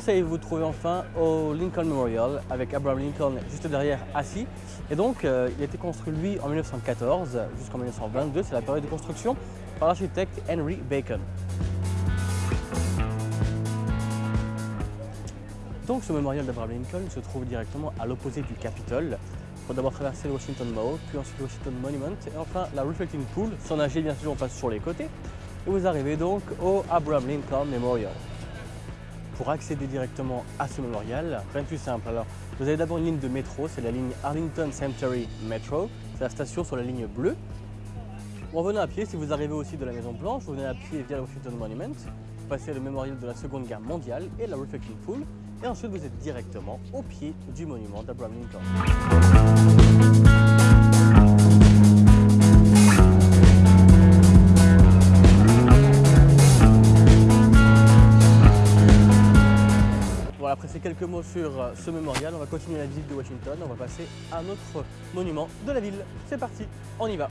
ça y est, vous vous trouvez enfin au Lincoln Memorial avec Abraham Lincoln juste derrière assis. Et donc, euh, il a été construit lui en 1914 jusqu'en 1922, c'est la période de construction, par l'architecte Henry Bacon. Donc ce mémorial d'Abraham Lincoln se trouve directement à l'opposé du Capitole. Il faut d'abord traverser le Washington Mall, puis ensuite le Washington Monument, et enfin la Reflecting Pool. Sans nager, bien sûr, on passe sur les côtés. Et vous arrivez donc au Abraham Lincoln Memorial. Pour accéder directement à ce mémorial, rien de plus simple. Alors, vous avez d'abord une ligne de métro, c'est la ligne Arlington Cemetery Metro. C'est la station sur la ligne bleue. En venant à pied, si vous arrivez aussi de la Maison Blanche, vous venez à pied via le Washington Monument, vous passez le mémorial de la Seconde Guerre mondiale et la Reflecting Pool, et ensuite vous êtes directement au pied du monument d'Abraham Lincoln. Après ces quelques mots sur euh, ce mémorial, on va continuer la visite de Washington, on va passer à un autre monument de la ville. C'est parti, on y va